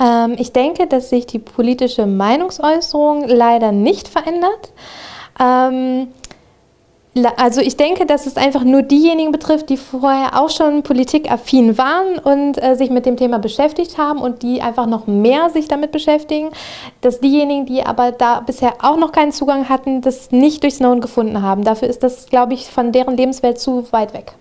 Ähm, ich denke, dass sich die politische Meinungsäußerung leider nicht verändert. Ähm, also ich denke, dass es einfach nur diejenigen betrifft, die vorher auch schon politikaffin waren und äh, sich mit dem Thema beschäftigt haben und die einfach noch mehr sich damit beschäftigen, dass diejenigen, die aber da bisher auch noch keinen Zugang hatten, das nicht durch Snowden gefunden haben. Dafür ist das, glaube ich, von deren Lebenswelt zu weit weg.